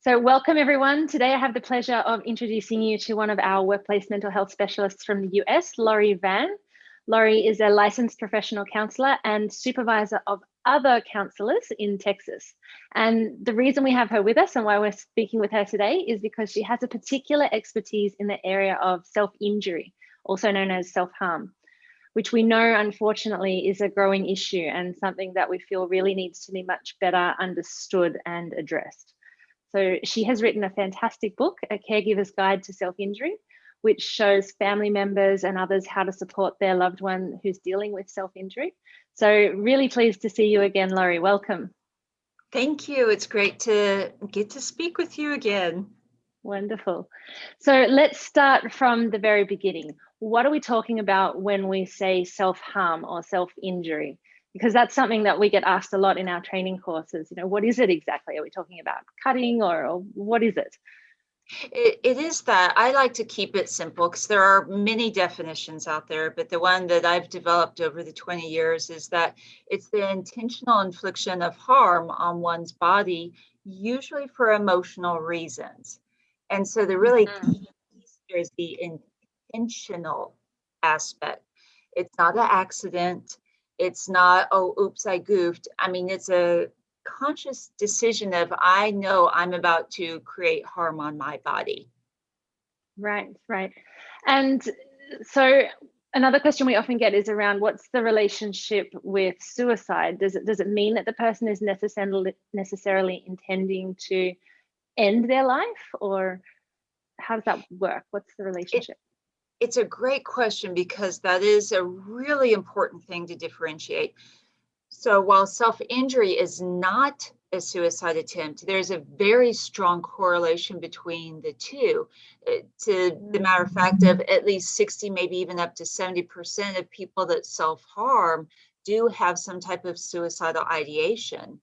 So welcome everyone. Today I have the pleasure of introducing you to one of our workplace mental health specialists from the US, Lori Vann. Lori is a licensed professional counselor and supervisor of other counselors in Texas. And the reason we have her with us and why we're speaking with her today is because she has a particular expertise in the area of self-injury, also known as self-harm, which we know unfortunately is a growing issue and something that we feel really needs to be much better understood and addressed. So she has written a fantastic book, A Caregiver's Guide to Self-Injury, which shows family members and others how to support their loved one who's dealing with self-injury. So really pleased to see you again, Lori. Welcome. Thank you. It's great to get to speak with you again. Wonderful. So let's start from the very beginning. What are we talking about when we say self-harm or self-injury? Because that's something that we get asked a lot in our training courses. You know, what is it exactly? Are we talking about cutting or, or what is it? it? It is that. I like to keep it simple because there are many definitions out there, but the one that I've developed over the 20 years is that it's the intentional infliction of harm on one's body, usually for emotional reasons. And so the really mm -hmm. key here is the intentional aspect. It's not an accident it's not, oh, oops, I goofed. I mean, it's a conscious decision of I know I'm about to create harm on my body. Right, right. And so another question we often get is around what's the relationship with suicide? Does it does it mean that the person is necessarily necessarily intending to end their life or how does that work? What's the relationship? It, it's a great question because that is a really important thing to differentiate. So while self-injury is not a suicide attempt, there's a very strong correlation between the two. Uh, to the matter of fact of at least 60, maybe even up to 70% of people that self-harm do have some type of suicidal ideation.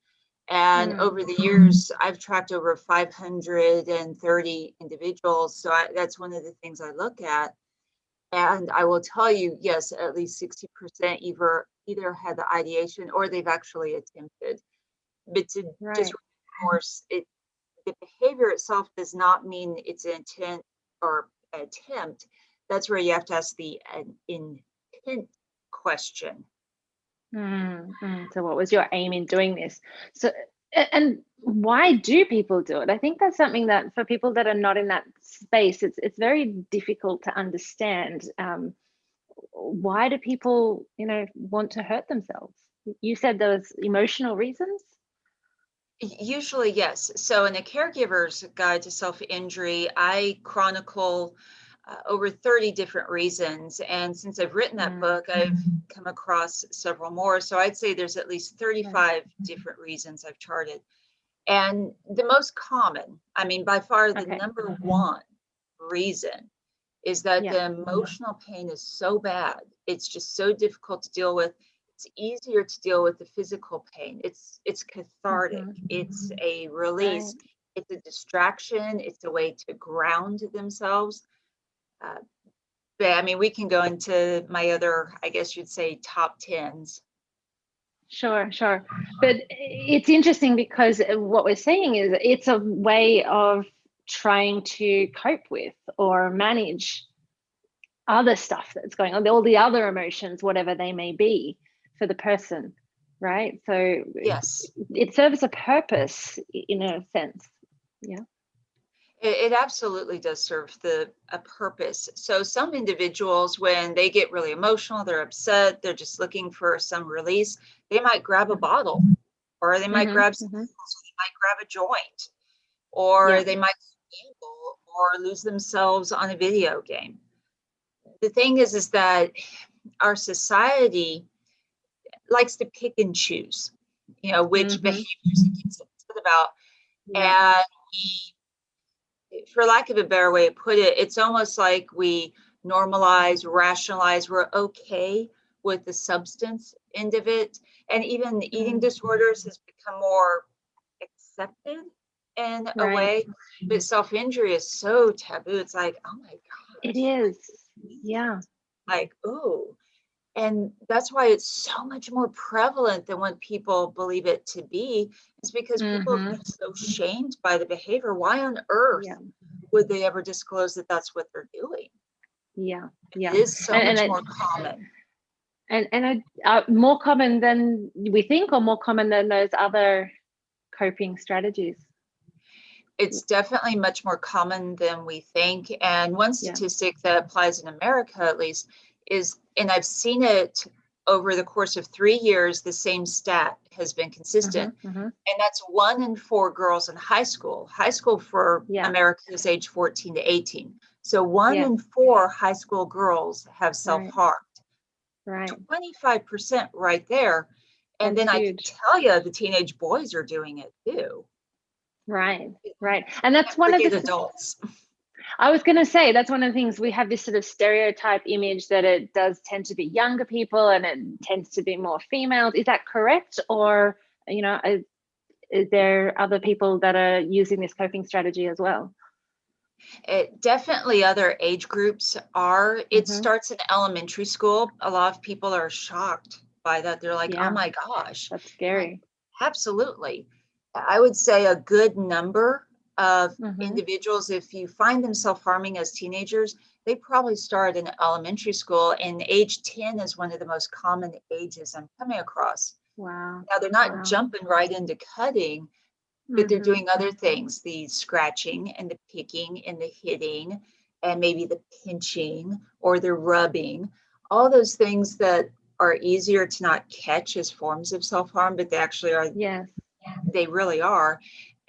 And mm. over the years, I've tracked over 530 individuals. So I, that's one of the things I look at. And I will tell you, yes, at least 60% either either had the ideation or they've actually attempted. But to right. just reinforce it, the behavior itself does not mean it's an intent or attempt. That's where you have to ask the uh, intent question. Mm -hmm. So what was your aim in doing this? So and why do people do it? I think that's something that for people that are not in that space, it's it's very difficult to understand. Um, why do people, you know, want to hurt themselves? You said those emotional reasons. Usually, yes. So in the Caregiver's Guide to Self-Injury, I chronicle uh, over 30 different reasons. And since I've written that mm -hmm. book, I've come across several more. So I'd say there's at least 35 different reasons I've charted. And the most common, I mean, by far the okay. number mm-hmm. one reason is that yeah. the emotional pain is so bad. It's just so difficult to deal with. It's easier to deal with the physical pain. It's it's cathartic. Mm -hmm. It's a release. Right. It's a distraction. It's a way to ground themselves. Uh, but I mean, we can go into my other, I guess you'd say, top tens. Sure, sure. But it's interesting because what we're saying is it's a way of trying to cope with or manage other stuff that's going on, all the other emotions, whatever they may be for the person, right? So yes, it serves a purpose in a sense. Yeah. It, it absolutely does serve the a purpose. So some individuals, when they get really emotional, they're upset, they're just looking for some release, they might grab a bottle or they might mm -hmm, grab some, mm -hmm. so they might grab a joint or yeah. they might gamble or lose themselves on a video game. The thing is, is that our society likes to pick and choose, you know, which mm -hmm. behaviors it gets upset about. Yeah. And we for lack of a better way to put it, it's almost like we normalize, rationalize, we're okay with the substance end of it. And even eating mm-hmm. disorders has become more accepted in right. a way, but self-injury is so taboo. It's like, oh my God. It is. Yeah. Like, oh. And that's why it's so much more prevalent than what people believe it to be. It's because people Mhm. are so shamed by the behavior. Why on earth Yeah. would they ever disclose that that's what they're doing? Yeah. Yeah. It is so And- and much it- more common. And and I, uh, more common than we think, or more common than those other coping strategies. It's definitely much more common than we think. And one Yeah. statistic that applies in America, at least, is, and I've seen it over the course of three years, the same stat has been consistent. Mhm, mhm. And that's one in four girls in high school. High school for Yeah. America is age 14 to 18. So one Yeah. in four high school girls have self-harmed. Right. 25% right there. And That's then I can tell you the teenage boys are doing it too. Right. Right. And that's one of the adults. I was going to say that's one of the things we have this sort of stereotype image that it does tend to be younger people and it tends to be more females. Is that correct? Or, you know, is, is there other people that are using this coping strategy as well? It definitely other age groups are. It Mhm. starts in elementary school. A lot of people are shocked by that. They're like, Yeah. oh my gosh. That's scary. Absolutely. I would say a good number of Mhm. individuals, if you find them self-harming as teenagers, they probably start in elementary school and age 10 is one of the most common ages I'm coming across. Wow. Now they're not Wow. jumping right into cutting, but they're Mhm. doing other things, the scratching and the picking and the hitting and maybe the pinching or the rubbing, all those things that are easier to not catch as forms of self-harm, but they actually are Yes. they really are.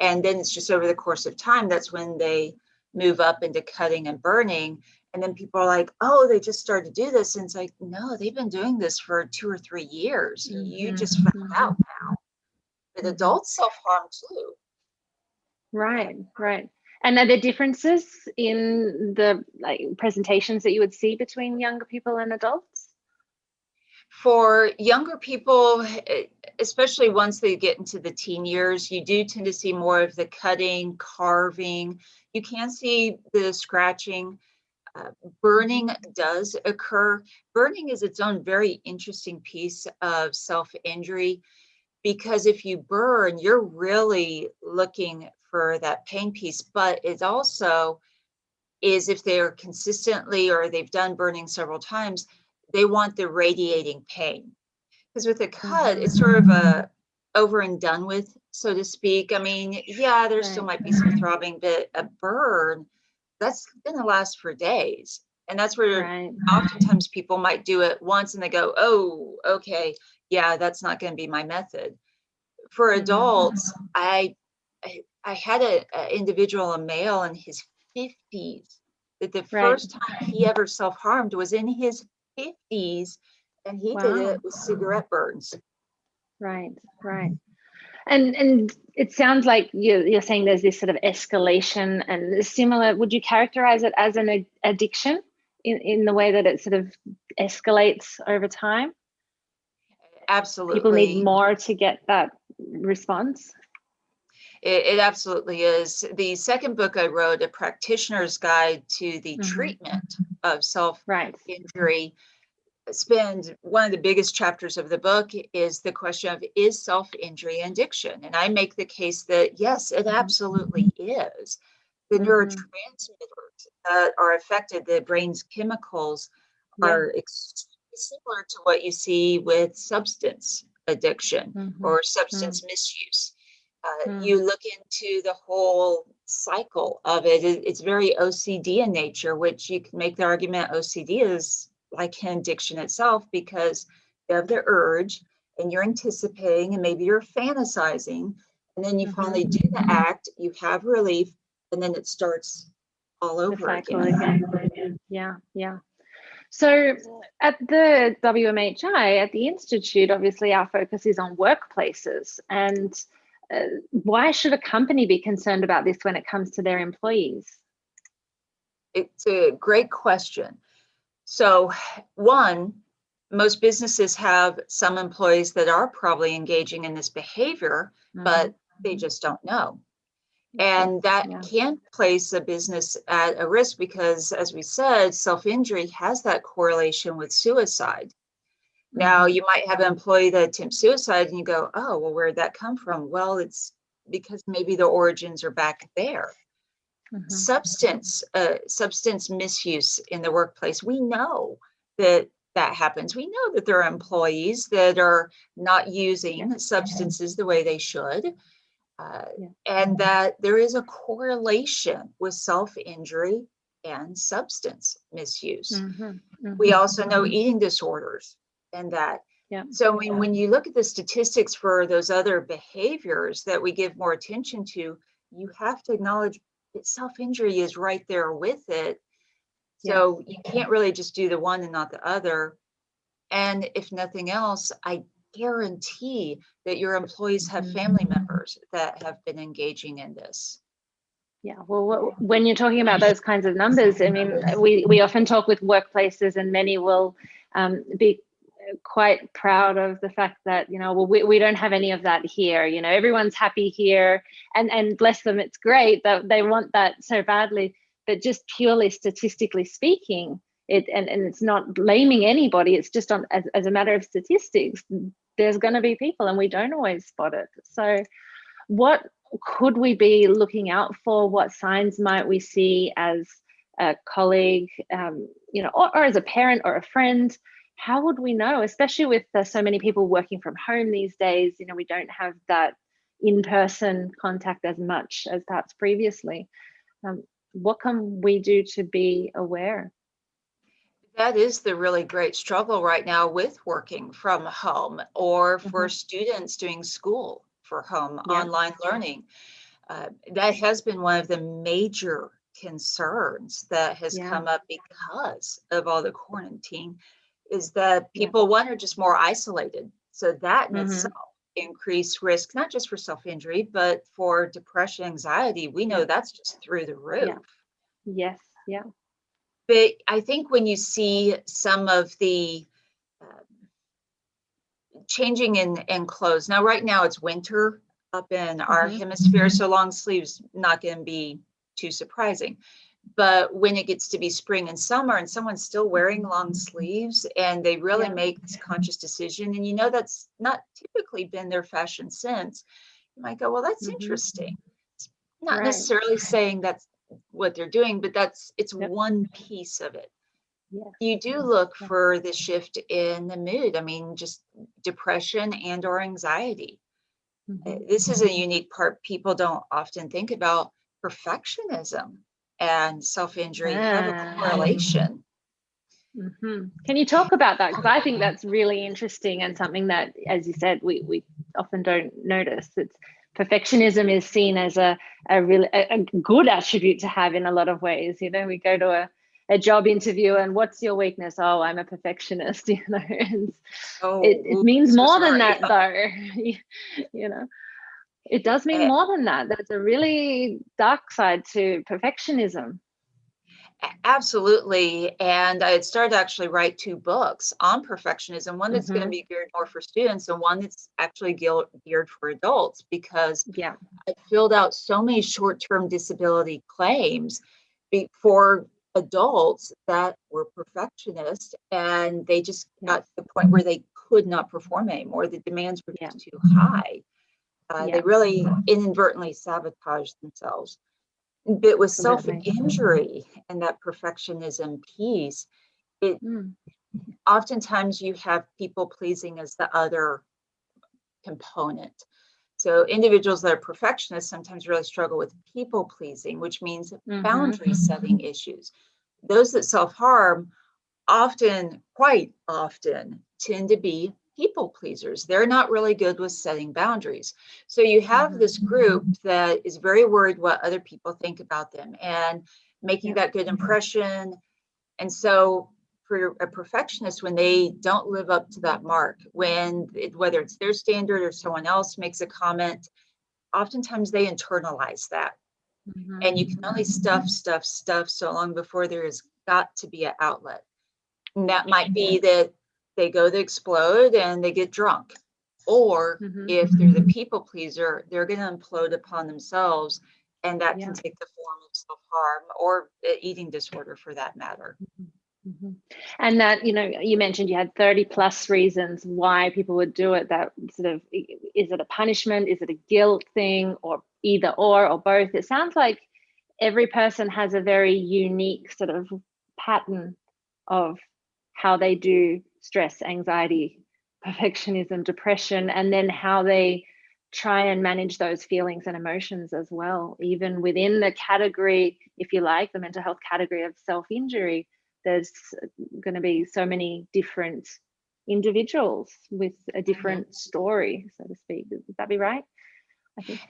And then it's just over the course of time, that's when they move up into cutting and burning. And then people are like, oh, they just started to do this. And it's like, no, they've been doing this for two or three years. You Mhm, just found mhm. out now. But Mhm. adults self harm too. Right. Right. And are there differences in the like presentations that you would see between younger people and adults? For younger people, especially once they get into the teen years, you do tend to see more of the cutting, carving. You can see the scratching. Uh, burning does occur. Burning is its own very interesting piece of self injury because if you burn, you're really looking for that pain piece, but it also is if they're consistently or they've done burning several times, they want the radiating pain. Because with a cut, it's sort of a over and done with, so to speak. I mean, yeah, there still might be some throbbing, but a burn, that's gonna last for days. And that's where Right. oftentimes people might do it once and they go, oh, okay, yeah, that's not going to be my method. For Mhm. adults, I, I I had a, a individual, a male in his 50s, that the Right. first time he ever self-harmed was in his 50s, and he did it with cigarette burns. Right, right. And and it sounds like you're, you're saying there's this sort of escalation and similar. Would you characterize it as an ad- addiction in, in the way that it sort of escalates over time? Absolutely. People need more to get that response. It, it absolutely is. The second book I wrote, A Practitioner's Guide to the Mhm. Treatment of Self Right. injury spend one of the biggest chapters of the book is the question of is self-injury an addiction and i make the case that yes it Mhm. absolutely is the Mhm. neurotransmitters that are affected the brain's chemicals are similar to what you see with substance addiction Mhm. or substance misuse uh, Mm. you look into the whole cycle of it. it it's very ocd in nature which you can make the argument ocd is like an addiction itself because you have the urge and you're anticipating and maybe you're fantasizing and then you Mhm. finally do the act you have relief and then it starts all over again again. Yeah, yeah. So at the WMHI, at the Institute, obviously our focus is on workplaces. And uh, why should a company be concerned about this when it comes to their employees? it's a great question so one most businesses have some employees that are probably engaging in this behavior but they just don't know and that yeah. can place a business at a risk because as we said self-injury has that correlation with suicide Now, you might have an employee that attempts suicide and you go, oh, well, where'd that come from? Well, it's because maybe the origins are back there. Mhm. Substance, uh, substance misuse in the workplace, we know that that happens. We know that there are employees that are not using substances the way they should. Uh, Yeah. and that there is a correlation with self-injury and substance misuse. Mhm. We Mhm. also know eating disorders and that. Yeah. So I mean, when you look at the statistics for those other behaviors that we give more attention to, you have to acknowledge that self-injury is right there with it. So you can't really just do the one and not the other. And if nothing else, I guarantee that your employees have family members that have been engaging in this. Yeah, well, when you're talking about those kinds of numbers, I mean, we, we often talk with workplaces and many will um, be quite proud of the fact that, you know, well, we, we don't have any of that here, you know, everyone's happy here and, and bless them, it's great that they want that so badly, but just purely statistically speaking, it, and, and it's not blaming anybody, it's just on as, as a matter of statistics, there's gonna be people and we don't always spot it. So what could we be looking out for? What signs might we see as a colleague, um, you know, or, or, as a parent or a friend? How would we know, especially with uh, so many people working from home these days? You know, we don't have that in-person contact as much as perhaps previously. Um, what can we do to be aware? That is the really great struggle right now with working from home or for Mhm. students doing school for home Yeah. online learning. Uh, that has been one of the major concerns that has Yeah. come up because of all the quarantine is that Yeah. people, one, are just more isolated. So that in Mhm. itself increased risk, not just for self-injury, but for depression, anxiety. We know Yeah. that's just through the roof. Yes, yeah. But I think when you see some of the um, changing in, in clothes, now right now it's winter up in our Mhm. hemisphere, so long sleeves not going to be too surprising. But when it gets to be spring and summer and someone's still wearing long sleeves and they really Yeah. make this conscious decision, and you know that's not typically been their fashion sense, you might go, well, that's Mhm. interesting. It's not Right. necessarily saying that's what they're doing, but that's it's Yep. one piece of it. Yes. You do look Yeah. for the shift in the mood. I mean, just depression and or anxiety. Uh, Mhm. This is a unique part people don't often think about. Perfectionism and self-injury have a Ah. correlation. Mhm. Can you talk about that? Because I think that's really interesting and something that, as you said, we, we often don't notice. It's perfectionism is seen as a, a really a, a good attribute to have in a lot of ways. You know, we go to a, a job interview and what's your weakness? Oh, I'm a perfectionist, you know. Oh, it, it oops, means so more than that though. you know. It does mean Eh. more than that. There's a really dark side to perfectionism. Absolutely. And I had started to actually write two books on perfectionism, one that's going to be geared more for students and one that's actually geared for adults because Yeah. I filled out so many short-term disability claims for adults that were perfectionists and they just got to the point where they could not perform anymore. The demands were Yeah. just too high. Uh, Yeah. They really inadvertently sabotage themselves. But with self-injury and that perfectionism piece, Mm. oftentimes you have people pleasing as the other component. So individuals that are perfectionists sometimes really struggle with people pleasing, which means Mhm. boundary setting issues. Those that self-harm often, quite often, tend to be people pleasers. They're not really good with setting boundaries. So you have this group that is very worried what other people think about them and making that good impression. And so for a perfectionist, when they don't live up to that mark, when it, whether it's their standard or someone else makes a comment, oftentimes they internalize that. Mhm. And you can only stuff, stuff, stuff so long before there has got to be an outlet. And that might be that they go to explode and they get drunk. Or Mhm. if they're the people pleaser, they're going to implode upon themselves. And that Yeah. can take the form of self harm or eating disorder for that matter. Mhm. And that, you know, you mentioned you had 30 plus reasons why people would do it. That sort of, is it a punishment? Is it a guilt thing or either or or both? It sounds like every person has a very unique sort of pattern of how they do stress, anxiety, perfectionism, depression, and then how they try and manage those feelings and emotions as well. Even within the category, if you like, the mental health category of self injury, there's going to be so many different individuals with a mm-hmm. different story, so to speak. Would that be right?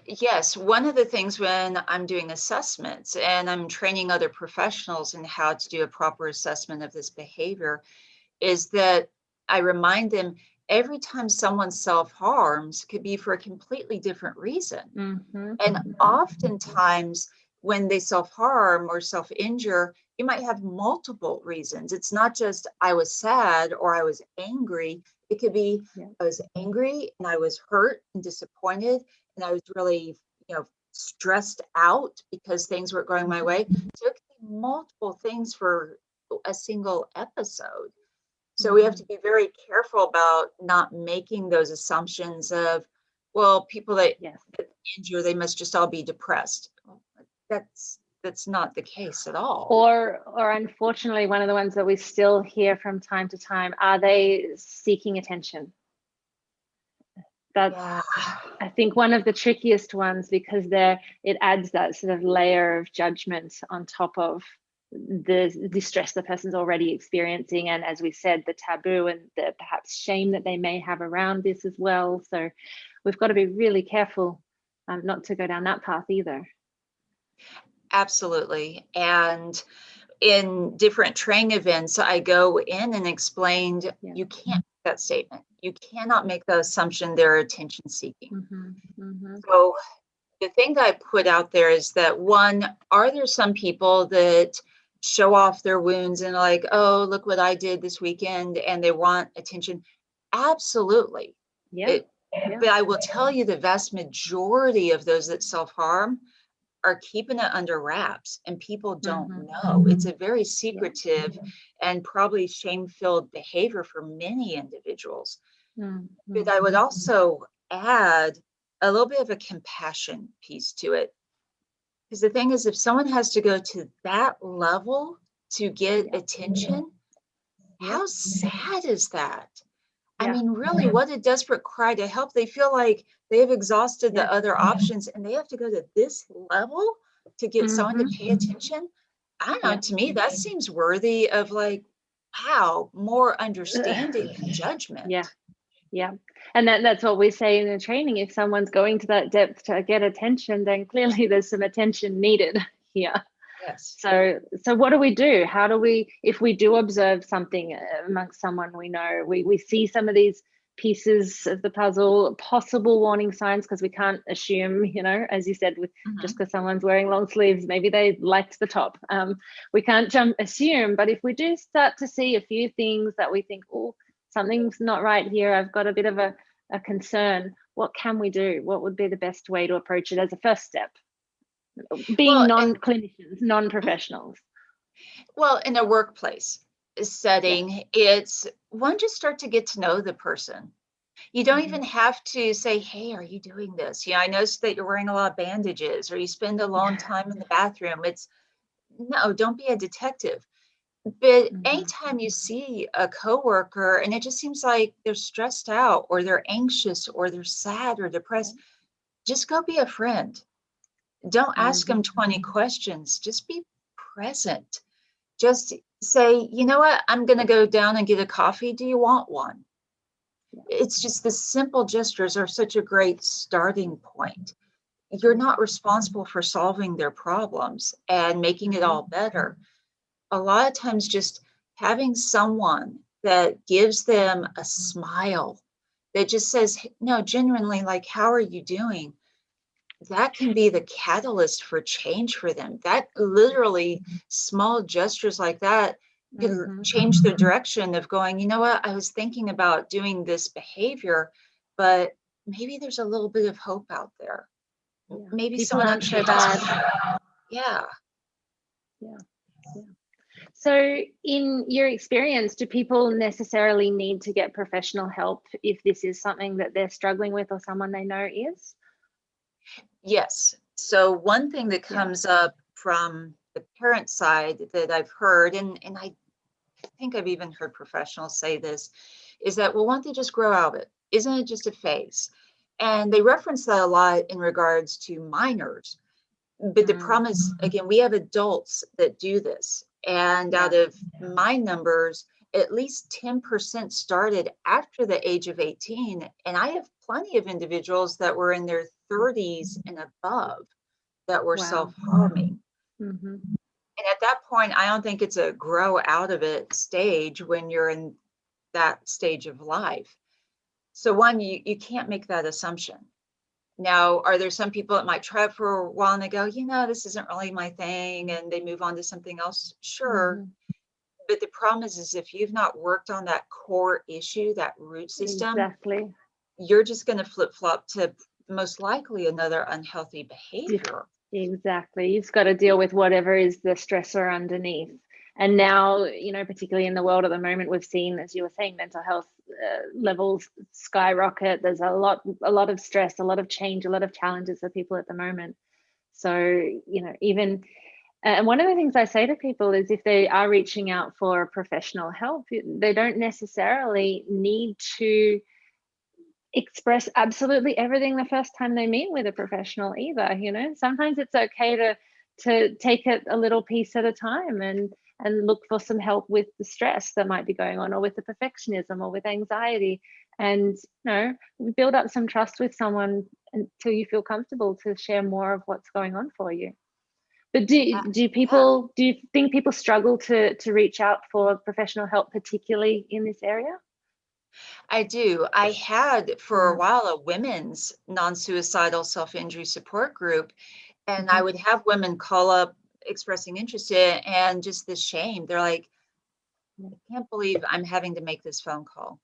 Yes, one of the things when I'm doing assessments and I'm training other professionals in how to do a proper assessment of this behavior is that I remind them every time someone self harms could be for a completely different reason. Mm-hmm. And mm-hmm. oftentimes, when they self harm or self injure, you might have multiple reasons. It's not just I was sad or I was angry. It could be yeah. I was angry and I was hurt and disappointed and I was really, you know, stressed out because things weren't going my way. Mm-hmm. So it could be multiple things for a single episode. So we have mm-hmm. to be very careful about not making those assumptions of, well, people that yes. injure, they must just all be depressed. That's that's not the case at all. Or or unfortunately, one of the ones that we still hear from time to time, are they seeking attention? That's yeah. I think one of the trickiest ones because there it adds that sort of layer of judgment on top of the distress the person's already experiencing and as we said the taboo and the perhaps shame that they may have around this as well so we've got to be really careful um, not to go down that path either absolutely and in different training events i go in and explained yeah. you can't make that statement you cannot make the assumption they're attention seeking mm-hmm. Mm-hmm. so the thing that i put out there is that one are there some people that show off their wounds and like, oh, look what I did this weekend, and they want attention. Absolutely. Yeah. It, yeah. But I will tell you the vast majority of those that self harm are keeping it under wraps and people don't mm-hmm. know. It's a very secretive yeah. and probably shame filled behavior for many individuals. Mm-hmm. But I would also add a little bit of a compassion piece to it. Because the thing is, if someone has to go to that level to get attention, how sad is that? Yeah. I mean, really, what a desperate cry to help. They feel like they've exhausted the other options and they have to go to this level to get mm-hmm. someone to mm-hmm. pay attention. I don't know, to me, that seems worthy of like, wow, more understanding and judgment. Yeah. Yeah. And that, that's what we say in the training. If someone's going to that depth to get attention, then clearly there's some attention needed here. Yes. So, so what do we do? How do we, if we do observe something amongst someone we know, we, we see some of these pieces of the puzzle, possible warning signs, because we can't assume, you know, as you said, with mm-hmm. just because someone's wearing long sleeves, maybe they liked the top. Um, we can't jump assume, but if we do start to see a few things that we think, oh, something's not right here. I've got a bit of a, a concern. What can we do? What would be the best way to approach it as a first step? Being well, non-clinicians, non-professionals. Well, in a workplace setting, yeah. it's one just start to get to know the person. You don't mm-hmm. even have to say, hey, are you doing this? Yeah, I noticed that you're wearing a lot of bandages or you spend a long time in the bathroom. It's no, don't be a detective but mm-hmm. anytime you see a coworker and it just seems like they're stressed out or they're anxious or they're sad or depressed, just go be a friend. Don't ask mm-hmm. them 20 questions. Just be present. Just say, you know what, I'm going to go down and get a coffee. Do you want one? It's just the simple gestures are such a great starting point. You're not responsible for solving their problems and making it all better a lot of times just having someone that gives them a smile that just says no genuinely like how are you doing? That can be the catalyst for change for them. That literally small gestures like that can mm-hmm. change the direction of going you know what? I was thinking about doing this behavior but maybe there's a little bit of hope out there. Yeah. maybe People someone aren't so bad yeah. Yeah So in your experience, do people necessarily need to get professional help if this is something that they're struggling with or someone they know is? Yes. So one thing that Yeah. comes up from the parent side that I've heard, and, and I think I've even heard professionals say this, is that, well, why don't they just grow out of it? Isn't it just a phase? And they reference that a lot in regards to minors. But the Mm. problem is, again, we have adults that do this. And out of my numbers, at least 10% started after the age of 18. And I have plenty of individuals that were in their 30s and above that were Wow. self-harming. Mhm. And at that point, I don't think it's a grow out of it stage when you're in that stage of life. So one, you, you can't make that assumption. Now, are there some people that might try it for a while and they go, you know, this isn't really my thing, and they move on to something else? Sure. Mhm. But the problem is, is if you've not worked on that core issue, that root system, Exactly. you're just going to flip flop to most likely another unhealthy behavior. Exactly. You've got to deal with whatever is the stressor underneath. And now, you know, particularly in the world at the moment, we've seen, as you were saying, mental health Uh, levels skyrocket. There's a lot, a lot of stress, a lot of change, a lot of challenges for people at the moment. So, you know, even and one of the things I say to people is if they are reaching out for professional help, they don't necessarily need to express absolutely everything the first time they meet with a professional either you know sometimes it's okay to to take it a little piece at a time and and look for some help with the stress that might be going on or with the perfectionism or with anxiety and you know build up some trust with someone until you feel comfortable to share more of what's going on for you but do Yeah. do people do you think people struggle to to reach out for professional help particularly in this area I do. I had for a Mhm. while a women's non-suicidal self-injury support group, and I Mhm. would have women call up expressing interest in and just the shame. They're like, I can't believe I'm having to make this phone call.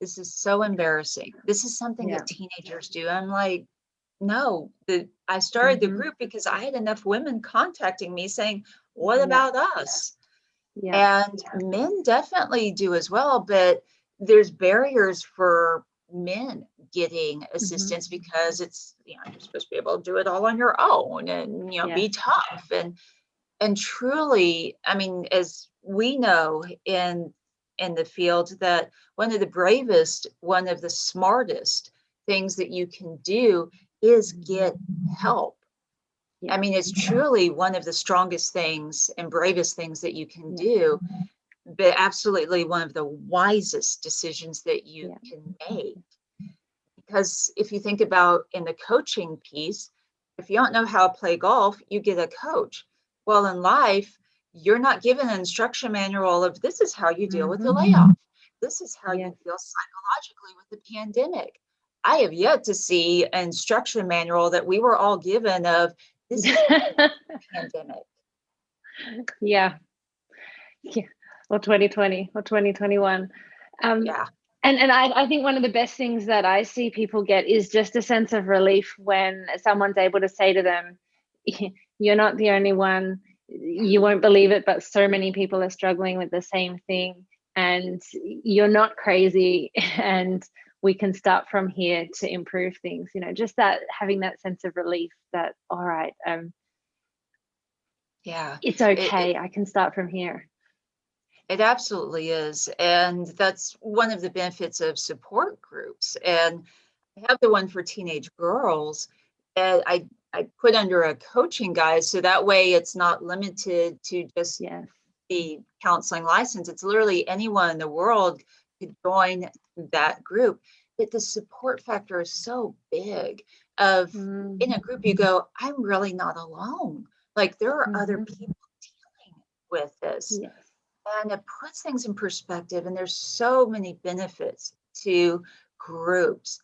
This is so embarrassing. This is something Yeah. that teenagers do. I'm like, no, the I started the Mhm. group because I had enough women contacting me saying, what Yeah. about us? yeah And men definitely do as well, but there's barriers for men getting assistance because it's, you know, you're supposed to be able to do it all on your own and, you know, be tough. And and truly, I mean, as we know in in the field that one of the bravest, one of the smartest things that you can do is get help. I mean, it's truly one of the strongest things and bravest things that you can do, but absolutely one of the wisest decisions that you Yeah. can make. Because if you think about in the coaching piece, if you don't know how to play golf, you get a coach. Well, in life, you're not given an instruction manual of this is how you deal with the Mhm. layoff. This is how Yes. you feel psychologically with the pandemic. I have yet to see an instruction manual that we were all given of this is the pandemic. yeah yeah or 2020 or 2021 um Yeah. and and I, I think one of the best things that i see people get is just a sense of relief when someone's able to say to them you're not the only one you won't believe it but so many people are struggling with the same thing and you're not crazy and we can start from here to improve things you know just that having that sense of relief that all right um Yeah. it's it- okay i can start from here It absolutely is. And that's one of the benefits of support groups. And I have the one for teenage girls and I, I put under a coaching guide. So that way it's not limited to just yes the counseling license. It's literally anyone in the world could join that group. But the support factor is so big of Mm, in a group you go, I'm really not alone. Like there are other Mhm. people dealing with this yes and it puts things in perspective and there's so many benefits to groups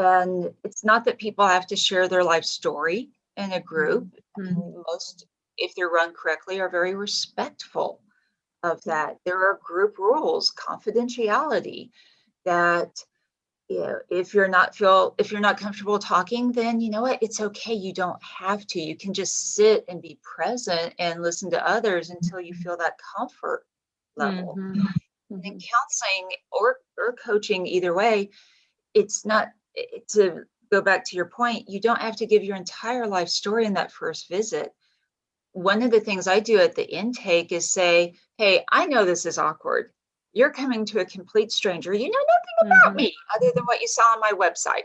and it's not that people have to share their life story in a group Mhm. most if they're run correctly are very respectful of that there are group rules confidentiality that yeah, if you're not feel if you're not comfortable talking, then you know what? It's okay. You don't have to. You can just sit and be present and listen to others until you feel that comfort level. Mhm, And mhm. counseling or or coaching, either way, it's not to go back to your point. You don't have to give your entire life story in that first visit. One of the things I do at the intake is say, "Hey, I know this is awkward. You're coming to a complete stranger. You know nothing about Mhm. me other than what you saw on my website."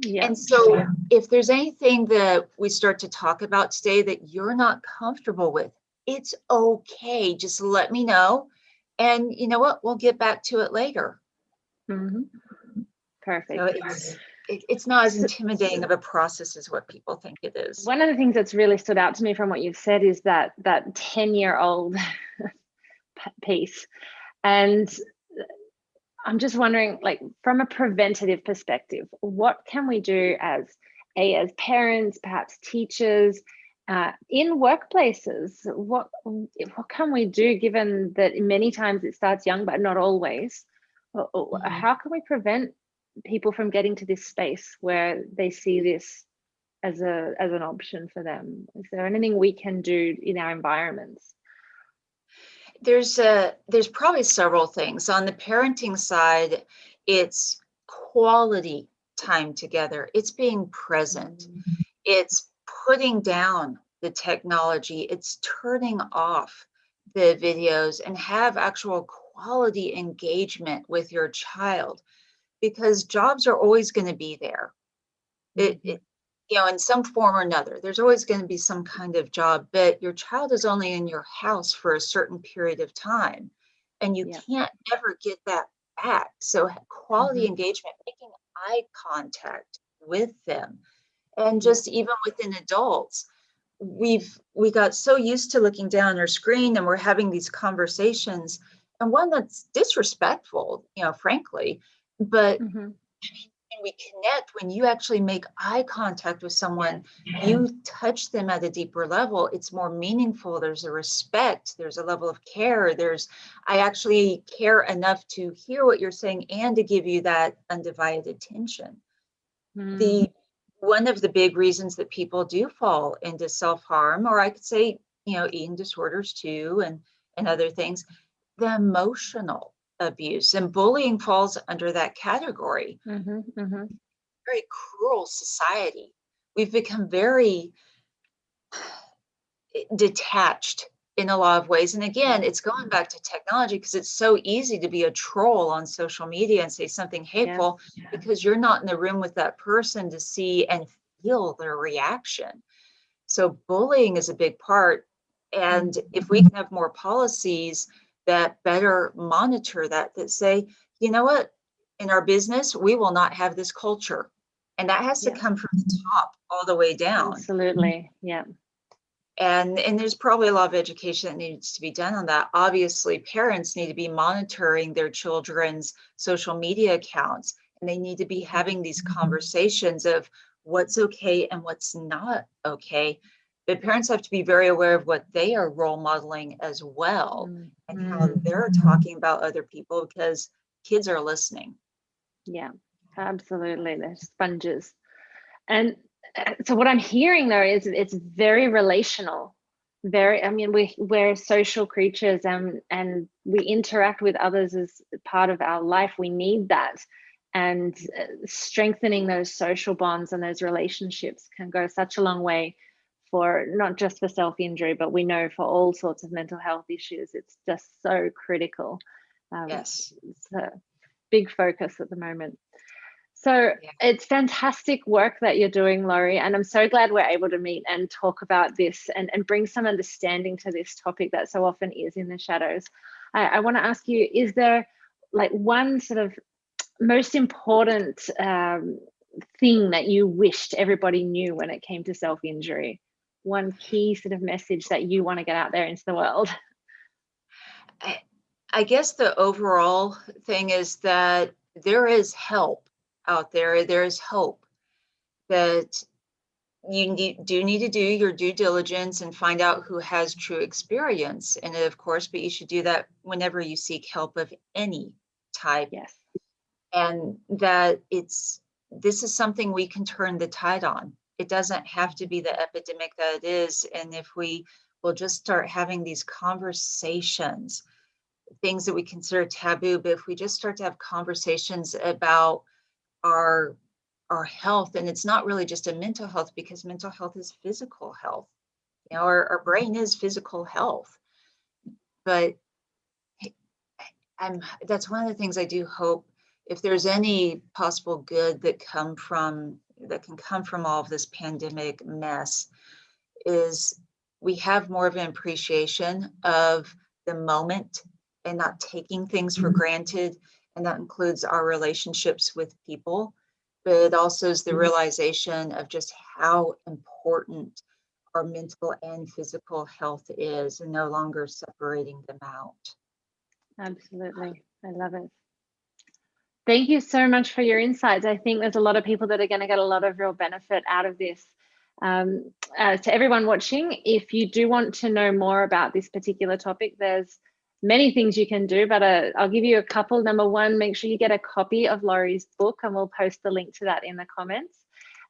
Yeah. And so if there's anything that we start to talk about today that you're not comfortable with, it's okay. Just let me know. And you know what? We'll get back to it later. Mhm. Perfect. So it's it, it's not as intimidating of a process as what people think it is. One of the things that's really stood out to me from what you've said is that that 10 year old piece. And I'm just wondering, like, from a preventative perspective, what can we do as a as parents, perhaps teachers, uh, in workplaces? What what can we do, given that many times it starts young, but not always? Mhm. How can we prevent people from getting to this space where they see this as a as an option for them? Is there anything we can do in our environments? There's a there's probably several things. On the parenting side, it's quality time together. It's being present. It's putting down the technology. It's turning off the videos and have actual quality engagement with your child because jobs are always going to be there. It, Mhm. it you know in some form or another there's always going to be some kind of job but your child is only in your house for a certain period of time and you Yeah. can't ever get that back so quality Mhm. engagement making eye contact with them and just even within adults we've we got so used to looking down our screen and we're having these conversations and one that's disrespectful you know frankly but Mhm. when we connect, when you actually make eye contact with someone, you touch them at a deeper level, it's more meaningful. There's a respect, there's a level of care. There's, I actually care enough to hear what you're saying and to give you that undivided attention. Mm. The one of the big reasons that people do fall into self-harm, or I could say, you know, eating disorders too, and and other things, the emotional abuse and bullying falls under that category Mhm. Mhm. very cruel society. We've become very eh, detached in a lot of ways. And again, it's going back to technology because it's so easy to be a troll on social media and say something hateful because you're not in the room with that person to see and feel their reaction. So bullying is a big part. And if we can have more policies that better monitor that, that say, you know what, in our business, we will not have this culture. And that has to Yeah. come from the top all the way down. Absolutely. Yeah. And, and there's probably a lot of education that needs to be done on that. Obviously, parents need to be monitoring their children's social media accounts and they need to be having these mm-hmm. conversations of what's okay and what's not okay. But parents have to be very aware of what they are role modeling as well Mm, and how mm, they're talking about other people because kids are listening. Yeah. Absolutely. They're sponges. And uh, so what I'm hearing though is it's very relational. Very, I mean, we we're social creatures and and we interact with others as part of our life. We need that. And uh, strengthening those social bonds and those relationships can go such a long way for not just for self-injury, but we know for all sorts of mental health issues. It's just so critical. Um, Yes. it's a big focus at the moment. So Yeah. it's fantastic work that you're doing, Lori, and I'm so glad we're able to meet and talk about this and, and bring some understanding to this topic that so often is in the shadows. I, I want to ask you, is there like one sort of most important um, thing that you wished everybody knew when it came to self-injury? One key sort of message that you want to get out there into the world? I, I guess the overall thing is that there is help out there. There's hope that you need, do need to do your due diligence and find out who has true experience in it, of course, but you should do that whenever you seek help of any type. Yes. and that it's this is something we can turn the tide on. It doesn't have to be the epidemic that it is. And if we will just start having these conversations, things that we consider taboo, but if we just start to have conversations about our our health, and it's not really just a mental health because mental health is physical health. You know, our, our brain is physical health. But I'm that's one of the things I do hope if there's any possible good that come from that can come from all of this pandemic mess is we have more of an appreciation of the moment and not taking things for mm-hmm. granted and that includes our relationships with people but it also is the mm-hmm. realization of just how important our mental and physical health is and no longer separating them out absolutely i love it Thank you so much for your insights. I think there's a lot of people that are going to get a lot of real benefit out of this. Um, uh, to everyone watching, if you do want to know more about this particular topic, there's many things you can do, but uh, I'll give you a couple. Number one, make sure you get a copy of Lori's book and we'll post the link to that in the comments.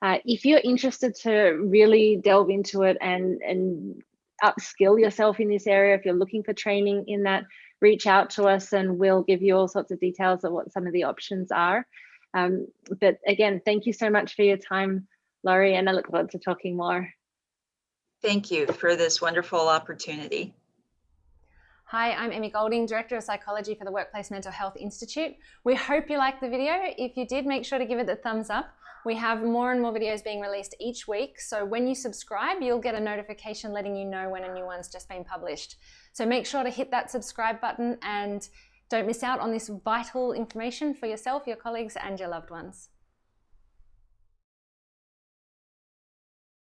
Uh, if you're interested to really delve into it and, and upskill yourself in this area, if you're looking for training in that, reach out to us and we'll give you all sorts of details of what some of the options are. Um, but again, thank you so much for your time, Lori, and I look forward to talking more. Thank you for this wonderful opportunity. Hi, I'm Emmy Golding, Director of Psychology for the Workplace Mental Health Institute. We hope you liked the video. If you did, make sure to give it a thumbs up. We have more and more videos being released each week, so when you subscribe, you'll get a notification letting you know when a new one's just been published. So make sure to hit that subscribe button and don't miss out on this vital information for yourself, your colleagues, and your loved ones.